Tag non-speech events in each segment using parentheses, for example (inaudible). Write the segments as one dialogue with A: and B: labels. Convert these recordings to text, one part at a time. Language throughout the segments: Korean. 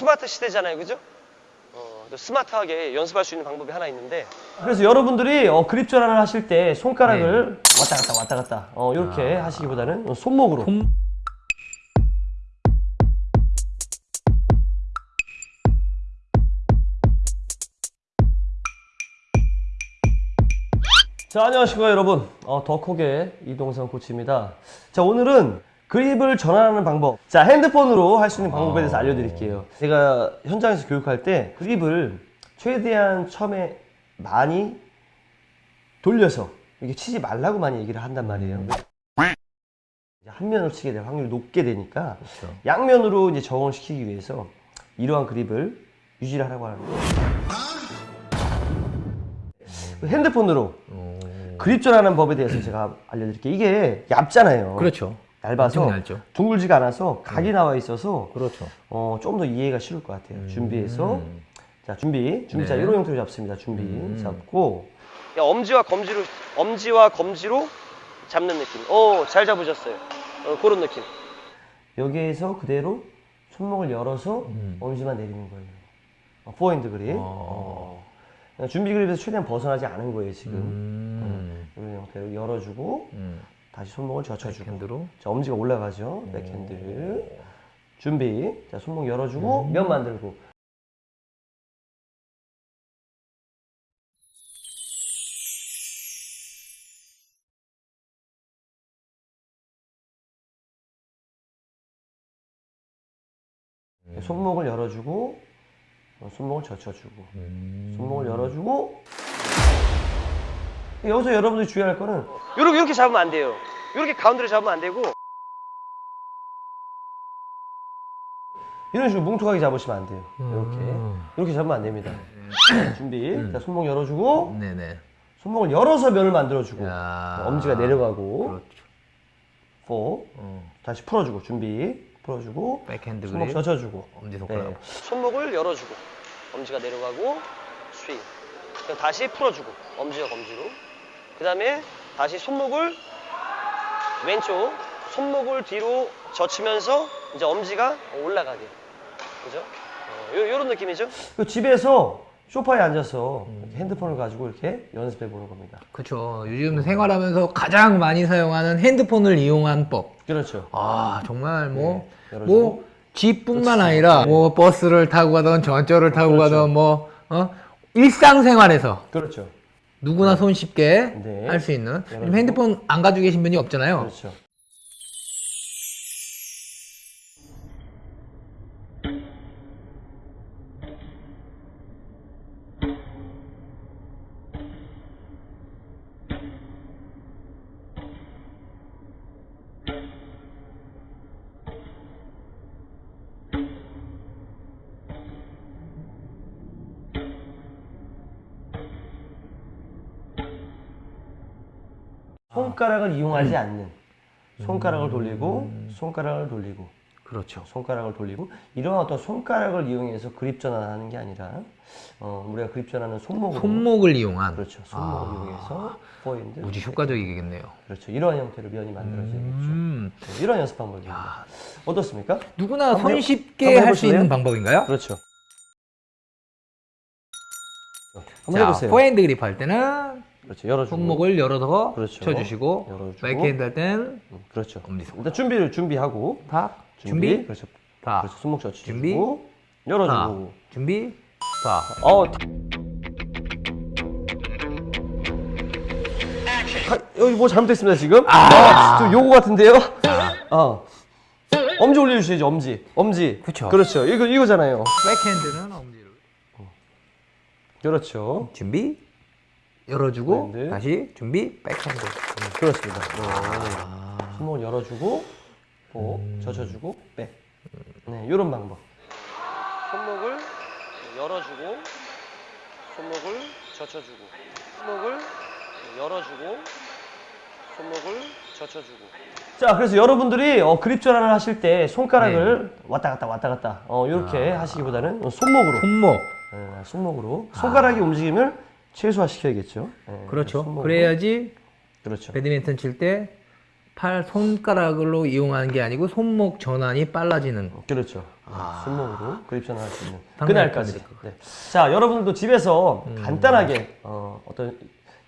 A: 스마트 시대잖아요, 그죠? 어, 또 스마트하게 연습할 수 있는 방법이 하나 있는데.
B: 그래서 여러분들이 어, 그립 전환을 하실 때 손가락을 왔다 갔다 왔다 갔다 어, 이렇게 하시기보다는 손목으로.
C: 손-
B: 자 안녕하십니까 여러분. 어, 더콕의 이동성 코치입니다. 자 오늘은 그립을 전환하는 방법. 자 핸드폰으로 할 수 있는 방법에 대해서 알려드릴게요. 제가 현장에서 교육할 때 그립을 최대한 처음에 많이 돌려서 이게 치지 말라고 많이 얘기를 한단 말이에요. 이제 한 면으로 치게 될 확률이 높게 되니까 양면으로 이제 적응을 시키기 위해서 이러한 그립을 유지를 하라고 하는 거예요. 핸드폰으로 그립 전환하는 법에 대해서 제가 알려드릴게요. 이게 얇잖아요.
C: 그렇죠.
B: 얇아서. 둥글지가 않아서 각이 나와 있어서
C: 그렇죠.
B: 어, 좀 더 이해가 쉬울 것 같아요. 준비해서
C: 음.
B: 자 준비 준비 자
C: 네.
B: 이런 형태로 잡습니다. 준비
C: 음.
B: 잡고
A: 야, 엄지와 검지로 엄지와 검지로 잡는 느낌. 오, 잘 잡으셨어요. 어, 그런 느낌.
B: 여기에서 그대로 손목을 열어서
C: 음.
B: 엄지만 내리는 거예요. 어, 포핸드 그립.
C: 어.
B: 어. 준비 그립에서 최대한 벗어나지 않은 거예요 지금.
C: 음.
B: 이런 형태로 열어주고
C: 음.
B: 다시 손목을 젖혀주고.
C: 백핸드로.
B: 자, 엄지가 올라가죠. 백핸드. 준비. 자, 손목 열어주고, 면 만들고. 손목을 열어주고, 어, 손목을 젖혀주고,
C: 음.
B: 손목을 열어주고. 여기서 여러분들이 주의할 거는
A: 이렇게 이렇게 잡으면 안 돼요. 이렇게 가운데로 잡으면 안 되고
B: 이런 식으로 뭉툭하게 잡으시면 안 돼요. 이렇게.
C: 음.
B: 이렇게 잡으면 안 됩니다. (clears throat) 준비. 자, 손목 열어주고,
C: 네네.
B: 손목을 열어서 면을 만들어주고,
C: 야.
B: 엄지가 내려가고,
C: 그렇죠.
B: 4.
C: 어.
B: 다시 풀어주고, 준비. 풀어주고,
C: 백핸드
B: 손목
C: 그립.
B: 젖혀주고.
C: 엄지 손가락.
B: 네.
A: 손목을 열어주고 엄지가 내려가고 스윙. 다시 풀어주고 엄지와 검지로. 그 다음에 다시 손목을 왼쪽 손목을 뒤로 젖히면서 이제 엄지가 올라가게. 그죠? 어, 요, 요런 느낌이죠?
B: 그 집에서 소파에 앉아서 이렇게 핸드폰을 가지고 이렇게 연습해 보는 겁니다.
C: 그렇죠. 요즘 생활하면서 가장 많이 사용하는 핸드폰을 이용한 법.
B: 그렇죠.
C: 아 정말 뭐
B: 네.
C: 뭐 집뿐만 아니라 뭐 버스를 타고 가던 전철을 타고
B: 그렇죠.
C: 가던 뭐 어? 일상생활에서
B: 그렇죠.
C: 누구나 손쉽게
B: 네.
C: 할 수 있는. 요즘 핸드폰 안 가지고 계신 분이 없잖아요.
B: 그렇죠. 손가락을 이용하지 않는. 손가락을 돌리고 손가락을 돌리고.
C: 그렇죠.
B: 손가락을 돌리고. 이러한 어떤 손가락을 이용해서 그립 전환하는 게 아니라 어, 우리가 그립 전환은 손목으로.
C: 손목을 이용한.
B: 그렇죠. 손목을
C: 아.
B: 이용해서 포인트.
C: 무지 효과적이겠네요.
B: 그렇죠. 이러한 형태로 면이 만들어지겠죠.
C: 음.
B: 네, 이런 연습 방법입니다. 어떻습니까?
C: 누구나 손쉽게 할 수? 있는 방법인가요?
B: 그렇죠. 한번
C: 자,
B: 해보세요.
C: 포핸드 그립 할 때는
B: 그렇죠 열어주고
C: 손목을 열어서
B: 그렇죠.
C: 쳐주시고
B: 열어주고.
C: 백핸드 할 때는
B: 음, 그렇죠
C: 엄지 손.
B: 일단 준비를 준비하고
C: 탁
B: 준비,
C: 준비
B: 그렇죠
C: 다
B: 그렇죠 손목 젖히고
C: 준비. 다
B: 열어주고
C: 준비 다
B: 어. 아, 여기 뭐 잘못됐습니다 지금. 아, 좀 요거 같은데요. 어. 엄지 올려주셔야죠 엄지. 엄지.
C: 그쵸.
B: 그렇죠. 이거 이거잖아요.
C: 백핸드는 엄지를
B: 그렇죠.
C: 준비 열어주고
B: 백핸드.
C: 다시 준비 백핸드
B: 그렇습니다. 네. 손목을 열어주고, 보, 젖혀주고, 백. 네, 이런 방법.
A: 손목을 열어주고 손목을 젖혀주고 손목을 열어주고 손목을 젖혀주고
B: 자, 그래서 여러분들이 어, 그립 전환을 하실 때 손가락을 왔다 갔다 왔다 갔다 어, 이렇게 하시기보다는 손목으로.
C: 손목
B: 네, 손목으로. 손가락이 움직임을 최소화시켜야겠죠. 네,
C: 그렇죠
B: 손목으로.
C: 그래야지
B: 그렇죠.
C: 배드민턴 칠 때 팔 손가락으로 이용하는 게 아니고 손목 전환이 빨라지는
B: 그렇죠. 손목으로 그립 전환할 수 있는 그날까지. 네. 자, 여러분들도 집에서 간단하게 어, 어떤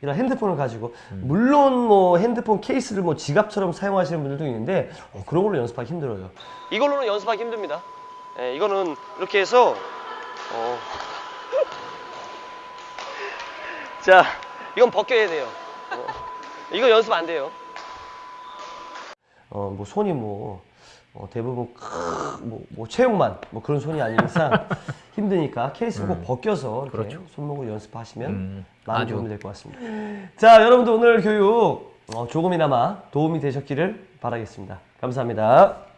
B: 이런 핸드폰을 가지고 물론 뭐 핸드폰 케이스를 뭐 지갑처럼 사용하시는 분들도 있는데 어, 그런 걸로 연습하기 힘들어요.
A: 이걸로는 연습하기 힘듭니다. 예, 이거는 이렇게 해서 어. 자, 이건 벗겨야 돼요. 어. 이거 연습 안 돼요.
B: 어, 뭐 손이 뭐 어, 대부분 크, 뭐, 뭐 체육만 뭐 그런 손이 아닌 이상 (laughs) 힘드니까 케이스를 꼭 벗겨서 이렇게 손목을 연습하시면
C: 음,
B: 많은. 도움이 될 것 같습니다. 자, 여러분들 오늘 교육 어, 조금이나마 도움이 되셨기를 바라겠습니다. 감사합니다.